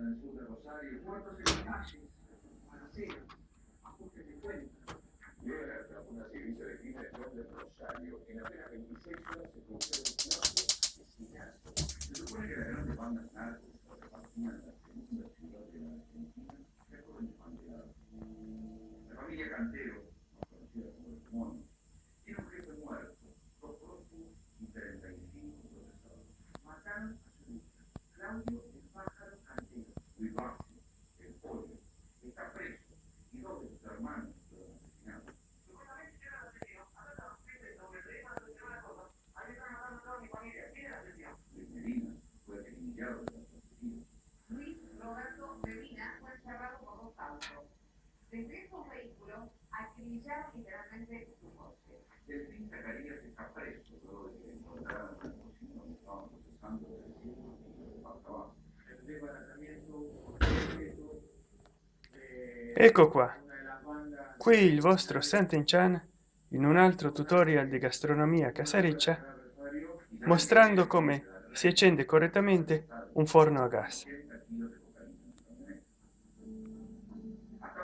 en el sur de Rosario y muertos en balacera ajuste de de Rosario en apenas 26 horas se produjeron se supone que narcos repartían una completo de Ecco qua, qui il vostro Sant'Enchan in un altro tutorial di gastronomia casareccia mostrando come si accende correttamente un forno a gas.